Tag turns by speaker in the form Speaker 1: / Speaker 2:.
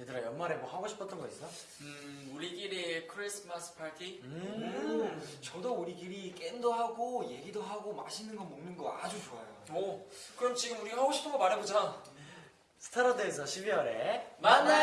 Speaker 1: 얘들아 연말에 뭐 하고 싶었던 거 있어?
Speaker 2: 음, 우리끼리 크리스마스 파티?
Speaker 3: 음, 저도 우리끼리 게임도 하고 얘기도 하고 맛있는 거 먹는 거 아주 좋아요.
Speaker 2: 오, 그럼 지금 우리 하고 싶은 거 말해보자.
Speaker 1: 스타로드에서 12월에
Speaker 2: 만나요!